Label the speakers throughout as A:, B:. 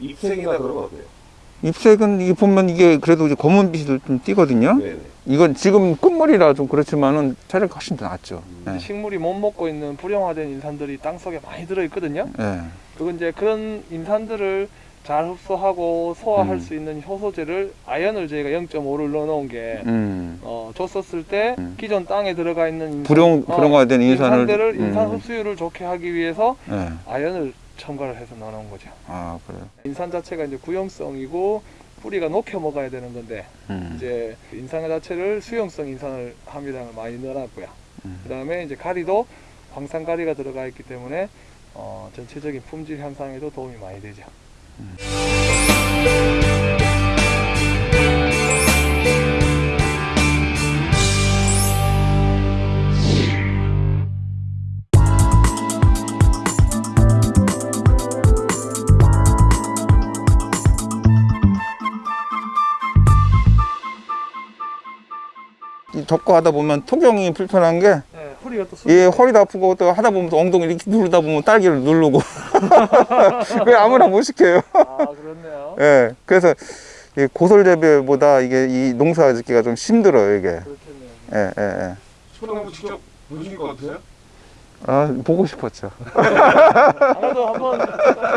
A: 잎색이나 그런 거 어때요?
B: 잎색은 이게 보면 이게 그래도 이제 검은빛을 좀 띄거든요.
A: 네네.
B: 이건 지금 끝물이라 좀 그렇지만은 차라리 훨씬 더 낫죠. 예.
C: 식물이 못 먹고 있는 불용화된 인산들이 땅 속에 많이 들어 있거든요.
B: 예.
C: 그리고 이제 그런 인산들을 잘 흡수하고 소화할
B: 음.
C: 수 있는 효소제를 아연을 저희가 0.5를 넣어놓은 게
B: 음.
C: 어, 줬었을 때
B: 음.
C: 기존 땅에 들어가 있는 인산-
B: 불용
C: 어,
B: 불용화된 인산을
C: 인산들을 인산
B: 음.
C: 흡수율을 좋게 하기 위해서
B: 예.
C: 아연을 첨가를 해서 넣어놓은 거죠.
B: 아 그래요.
C: 인산 자체가 이제 구용성이고 뿌리가 녹여 먹어야 되는 건데
B: 음.
C: 이제 그 인산 자체를 수용성 인산을 함유량을 많이 넣어놨고요.
B: 음.
C: 그다음에 이제 가리도 황산 가리가 들어가 있기 때문에 어, 전체적인 품질 향상에도 도움이 많이 되죠.
B: 이 접고 하다 보면 토경이 불편한 게
C: 네, 허리가
B: 또이 허리도 아프고 또 하다 보면 또 엉덩이 이렇게 누르다 보면 딸기를 누르고 그 아무나 못 시켜요.
C: 아 그렇네요.
B: 예. 그래서 이 고설 재배보다 이게 이 농사 짓기가 좀 힘들어요 이게.
C: 그렇겠네요.
B: 예, 예, 예.
A: 소나무 직접 보실 것 같아요?
B: 아 보고 싶었죠.
C: 아마도 한번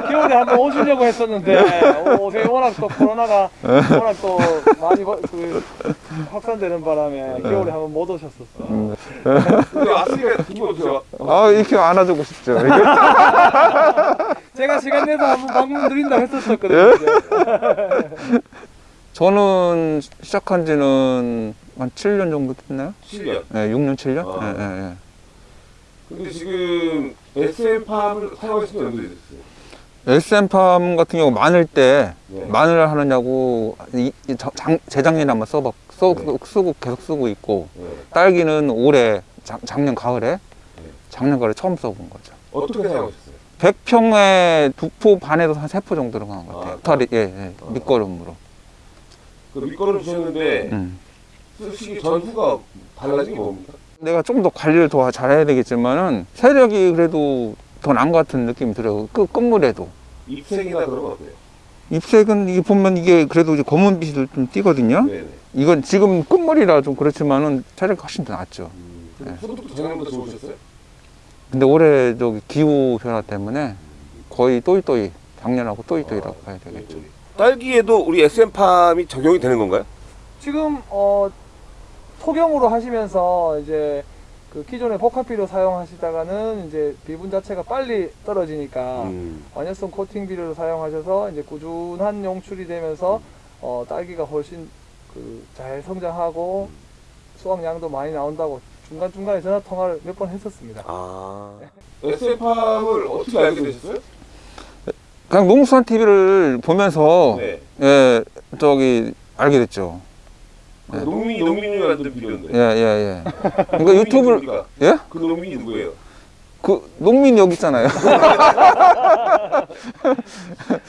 C: 겨울에 한번 오시려고 했었는데 오세요 워낙 또 코로나가 워낙 또 많이 거- 그 확산되는 바람에 겨울에 한번 못 오셨었어.
A: 근데 왔으니까 기분 어때요?
B: 아 이렇게 안아주고 싶죠.
C: 제가 시간 내서 한번 방문 드린다 했었었거든요. 이제.
B: 저는 시작한 지는 한 7년 정도 됐나요?
A: 7년.
B: 예, 6년, 7년?
A: 아.
B: 예, 예, 예.
A: 근데 지금 SM팜을 사용하신 지 얼마나 됐어요?
B: SM팜 같은 경우 마늘 때
A: 네.
B: 마늘을 하느냐고 이, 이 저- 장, 재작년에 한번 써봐, 써,
A: 네.
B: 쓰고 계속 쓰고 있고
A: 네.
B: 딸기는 올해 작, 작년 가을에 작년 가을에 처음 써본 거죠.
A: 어떻게 사용하셨어요?
B: 100평에 두 포 반에서 한 세 포 정도 들어간 것 같아요.
A: 아.
B: 탈이 예, 예, 밑거름으로.
A: 그 밑거름 주셨는데
B: 음.
A: 쓰시기 전후가 달라진 게 뭡니까?
B: 내가 좀더 관리를 더 잘해야 되겠지만은 세력이 그래도 더난것 같은 느낌이 들어요. 끝 끝물에도.
A: 잎색이나 그런 거 어때요?
B: ip색은 이게 보면 이게 그래도 이제 검은빛을 좀 띄거든요.
A: 네네.
B: 이건 지금 끝물이라 좀 그렇지만은 차라리 훨씬 더 낫죠.
A: 음,
B: 네.
A: 소득도 작년보다 좋으셨어요?
B: 근데 올해 저기 기후 변화 때문에 거의 또이또이 작년하고 또이또이라고 봐야 되겠죠.
A: 딸기에도 우리 SM팜이 적용이 되는 건가요?
C: 지금 어 토경으로 하시면서 이제 그 기존의 복합비료 사용하시다가는 이제 비분 자체가 빨리 떨어지니까
A: 음.
C: 완연성 코팅 비료를 사용하셔서 이제 꾸준한 용출이 되면서 어, 딸기가 훨씬 그 잘 성장하고 수확량도 많이 나온다고 중간 중간에 전화 통화를 몇 번 했었습니다.
A: 아. SM팜을 어떻게 알게 되셨어요?
B: 그냥 농수산 TV를 보면서
A: 네.
B: 예 저기 알게 됐죠.
A: 그 농민이 농민이 만든 비료인데.
B: 예예 예. 그러니까 유튜브를? 예?
A: 그 농민이 누구예요?
B: 그 농민 여기 있잖아요.
A: 그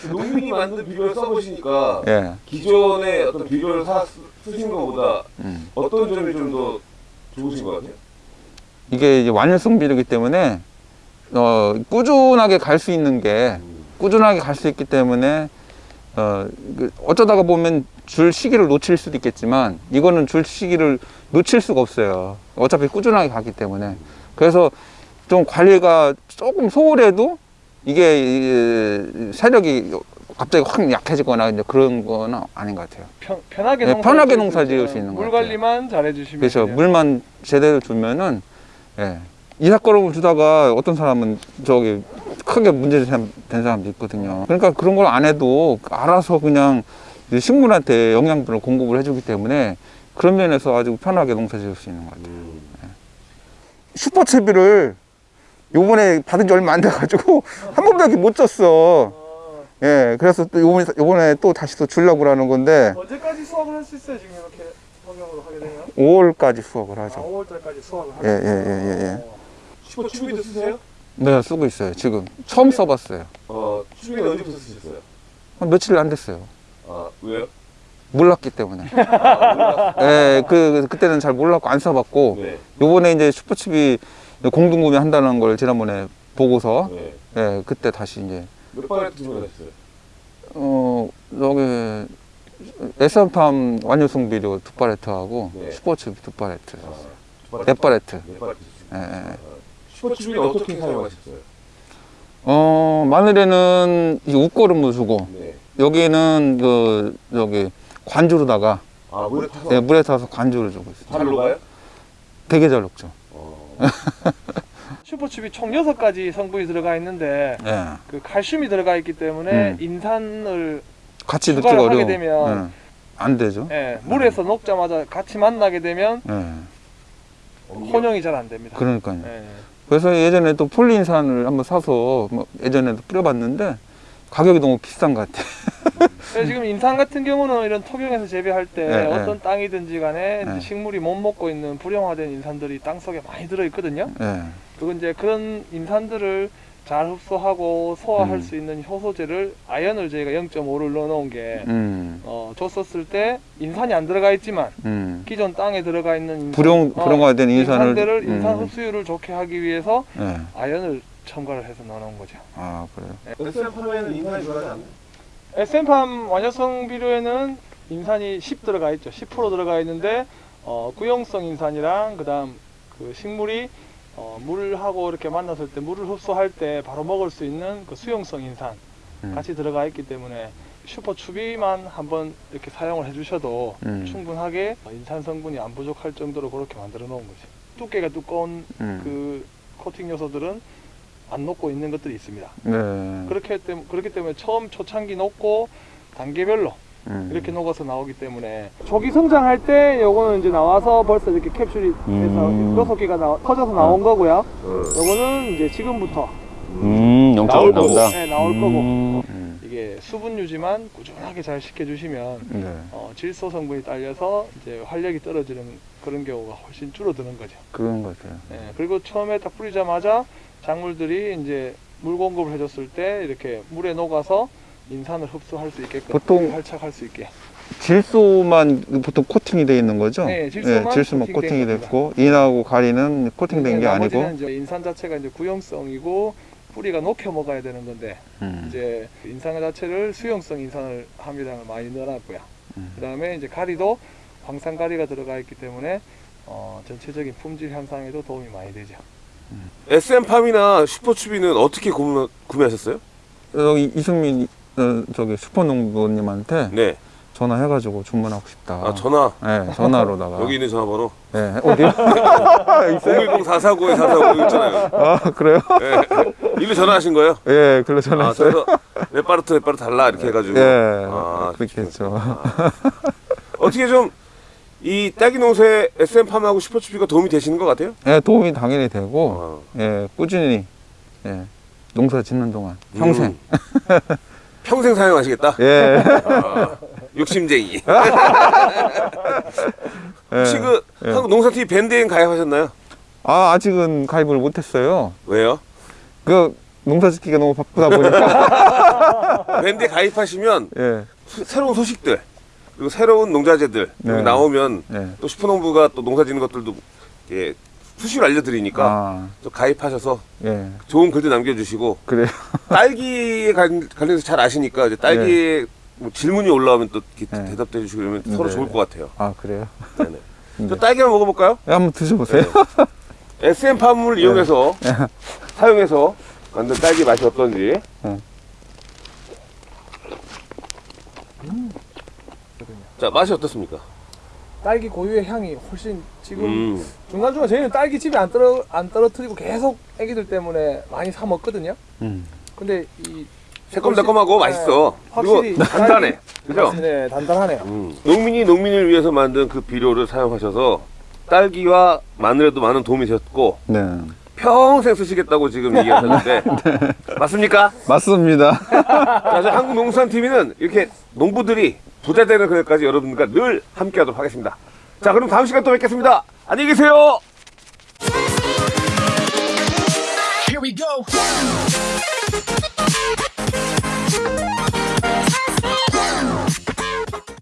A: 농민이 만든 비료를 써보시니까
B: 예.
A: 기존의 어떤 비료를 사, 쓰- 쓰신 것보다
B: 음.
A: 어떤 점이 좀 더 좋으신 것 같아요?
B: 이게 이제 완연성 비료이기 때문에 어 꾸준하게 갈 수 있는 게
A: 음.
B: 꾸준하게 갈 수 있기 때문에 어그 어쩌다가 보면 줄 시기를 놓칠 수도 있겠지만 이거는 줄 시기를 놓칠 수가 없어요. 어차피 꾸준하게 가기 때문에 그래서 좀 관리가 조금 소홀해도 이게 이 세력이 갑자기 확 약해지거나 이제 그런 거는 아닌 것 같아요.
C: 편, 편하게
B: 네,
C: 농사
B: 편하게
C: 지을
B: 농사 지을. 수 있는
C: 것물
B: 같아요.
C: 관리만 잘해주시면
B: 그렇죠.
C: 돼요.
B: 물만 제대로 주면은 예. 이삭거름을 주다가 어떤 사람은 저기 크게 문제 된 사람도 있거든요. 그러니까 그런 걸 안 해도 알아서 그냥 식물한테 영양분을 공급을 해주기 때문에 그런 면에서 아주 편하게 농사 지을 수 있는 것 같아요.
A: 음.
B: 슈퍼채비를 요번에 받은 지 얼마 안 돼가지고 한 번밖에 못 줬어.
C: 어,
B: 예. 그래서 또 요번에, 요번에 또 다시 또 주려고 그러는 건데
C: 언제까지 수확을 할 수 있어요? 지금 이렇게 성형으로 하게 되면?
B: 5월까지 수확을
C: 아,
B: 하죠.
C: 5월달까지 수확을
B: 예,
C: 하게
B: 예, 예, 예, 예.
A: 슈퍼 추비도 쓰세요?
B: 네, 쓰고 있어요. 지금 처음 써봤어요.
A: 어, 추비는 언제부터 쓰셨어요?
B: 한 며칠 안 됐어요.
A: 아, 왜요?
B: 몰랐기 때문에.
A: 아.
B: 예, 그, 그때는 잘 몰랐고 안 써봤고,
A: 네.
B: 요번에 이제 슈퍼칩이 공동구매 한다는 걸 지난번에 보고서,
A: 네.
B: 예, 그때 다시 이제,
A: 몇 주문을 했어요?
B: 어, 여기 에스팜 완효성 비료 두 팔레트하고
A: 네.
B: 슈퍼칩 두 팔레트,
A: 아,
B: 네 팔레트.
A: 네 팔레트.
B: 예, 예.
A: 슈퍼칩은 어떻게 사용하셨어요?
B: 어 마늘에는 이 웃거름을 주고
A: 네.
B: 여기는 그 저기 관주로다가
A: 아 물에 타서
B: 예, 물에 타서 관주를 주고 있어요.
A: 잘 녹아요?
B: 되게 잘 녹죠.
A: 어.
C: 슈퍼칩이 총 6가지 성분이 들어가 있는데
B: 예.
C: 그 칼슘이 들어가 있기 때문에
B: 음.
C: 인산을
B: 같이 넣기가
C: 추가를
B: 어려워.
C: 하게 되면
B: 예. 안 되죠.
C: 예, 물에서 녹자마자 같이 만나게 되면
B: 예.
C: 혼용이 잘 안 됩니다.
B: 그러니까요.
C: 예.
B: 그래서 예전에 또 폴리인산을 한번 사서 뭐 예전에도 뿌려봤는데 가격이 너무 비싼 것 같아.
C: 그래서 지금 인산 같은 경우는 이런 토경에서 재배할 때
B: 네,
C: 어떤 땅이든지 간에
B: 네.
C: 식물이 못 먹고 있는 불용화된 인산들이 땅 속에 많이 들어 있거든요.
B: 예.
C: 그건 이제 그런 인산들을 잘 흡수하고 소화할
B: 음.
C: 수 있는 효소제를 아연을 저희가 0.5를 넣어놓은 게
B: 음.
C: 어, 줬었을 때 인산이 안 들어가 있지만
B: 음.
C: 기존 땅에 들어가 있는 인산,
B: 불용
C: 어,
B: 불용화된 인산을
C: 인산들을 인산
B: 음.
C: 흡수율을 좋게 하기 위해서
B: 예.
C: 아연을 첨가를 해서 넣어놓은 거죠.
B: 아 그래요.
A: SM팜에는 인산이 들어가지 않나요?
C: SM팜 완효성 비료에는 인산이 10 들어가 있죠. 10% 들어가 있는데 어, 구용성 인산이랑 그다음 그 식물이 어, 물하고 이렇게 만났을 때 물을 흡수할 때 바로 먹을 수 있는 그 수용성 인산
B: 음.
C: 같이 들어가 있기 때문에 슈퍼 추비만 한번 이렇게 사용을 해주셔도
B: 음.
C: 충분하게 인산 성분이 안 부족할 정도로 그렇게 만들어 놓은 거죠. 두께가 두꺼운
B: 음.
C: 그 코팅 요소들은 안 녹고 있는 것들이 있습니다.
B: 네.
C: 그렇기 때문에 그렇기 때문에 처음 초창기 녹고 단계별로
B: 음.
C: 이렇게 녹아서 나오기 때문에 초기 성장할 때 요거는 이제 나와서 벌써 이렇게 캡슐이 돼서
B: 음.
C: 여섯 개가 나, 터져서 나온 거고요. 요거는 이제 지금부터
D: 음,
A: 나올 거고.
D: 나온다.
C: 네, 나올 거고
D: 음.
B: 음.
C: 이게 수분 유지만 꾸준하게 잘 시켜주시면
B: 네.
C: 어, 질소 성분이 딸려서 이제 활력이 떨어지는 그런 경우가 훨씬 줄어드는 거죠.
B: 그런 것 같아요.
C: 예, 그리고 처음에 딱 뿌리자마자 작물들이 이제 물 공급을 해줬을 때 이렇게 물에 녹아서 인산을 흡수할 수 있게끔
B: 보통-
C: 활착할 수 있게.
B: 질소만 보통 코팅이 되어 있는 거죠?
C: 네, 질소만
B: 질소만
C: 코팅된
B: 코팅이
C: 겁니다.
B: 됐고 인하고 가리는 코팅된 게 아니고.
C: 인산 자체가 이제 구용성이고 뿌리가 녹혀 먹어야 되는 건데
B: 음.
C: 이제 인산 자체를 수용성 인산을 함유량을 많이 넣어놨고요.
B: 음.
C: 그 다음에 이제 가리도 황산 가리가 들어가 있기 때문에 어, 전체적인 품질 향상에도 도움이 많이 되죠.
A: SM팜이나 슈퍼추비는 어떻게 구매, 구매하셨어요?
B: 여기 이승민 어, 저기 슈퍼농부님한테
A: 네.
B: 전화해가지고 주문하고 싶다.
A: 아 전화.
B: 네, 전화로다가.
A: 여기 있는 전화번호.
B: 네, 어디요?
A: 010-449-449 있잖아요.
B: 아 그래요?
A: 네. 일로 전화하신 거예요?
B: 예, 글로
A: 아,
B: 전화했어요.
A: 그래서 레파르트 레파르트 달라 이렇게 해가지고.
B: 예,
A: 아,
B: 그렇겠죠.
A: 어떻게 좀 이 딸기 농사에 SM팜하고 슈퍼추비가 도움이 되시는 것 같아요?
B: 예, 도움이 당연히 되고,
A: 어.
B: 예, 꾸준히 예, 농사 짓는 동안 평생.
A: 음. 평생 사용하시겠다?
B: 예.
A: 아, 욕심쟁이.
B: 예.
A: 혹시 그
B: 예.
A: 한국 농사TV 밴드에 가입하셨나요?
B: 아 아직은 가입을 못했어요.
A: 왜요?
B: 그 농사 짓기가 너무 바쁘다 보니까.
A: 밴드에 가입하시면
B: 예,
A: 수- 새로운 소식들 그리고 새로운 농자재들
B: 네.
A: 나오면
B: 예.
A: 또 슈퍼농부가 또 농사 짓는 것들도 예, 수시로 알려드리니까
B: 아,
A: 또 가입하셔서
B: 예,
A: 좋은 글도 남겨주시고
B: 그래요.
A: 딸기에 관- 관련해서 잘 아시니까 이제 딸기에 뭐 질문이 올라오면 또
B: 네.
A: 대답도 해주시고 그러면 서로
B: 네.
A: 좋을 것 같아요.
B: 아 그래요.
A: 네네.
B: 네.
A: 저 딸기 한번 먹어볼까요?
B: 예, 한번 드셔보세요.
A: SM 팜을 이용해서 사용해서 만든 딸기 맛이 어떤지.
B: 네.
A: 자 맛이 어떻습니까?
C: 딸기 고유의 향이 훨씬 지금
A: 음.
C: 중간중간 저희는 딸기 집에 안 떨어 안 떨어뜨리고 계속 애기들 때문에 많이 사 먹거든요.
B: 음.
C: 근데 이
A: 새콤달콤하고 맛있어.
C: 네, 확실히
A: 그리고 단단해. 그죠?
C: 네, 단단하네요.
A: 음. 농민이 농민을 위해서 만든 그 비료를 사용하셔서 딸기와 마늘에도 많은 도움이 되셨고
B: 네,
A: 평생 쓰시겠다고 지금 얘기하셨는데 맞습니까?
B: 맞습니다.
A: 자, 한국농산TV는 이렇게 농부들이 부자 되는 그날까지 여러분들과 늘 함께하도록 하겠습니다. 자, 그럼 다음 시간 또 뵙겠습니다. 안녕히 계세요.
E: Here we go.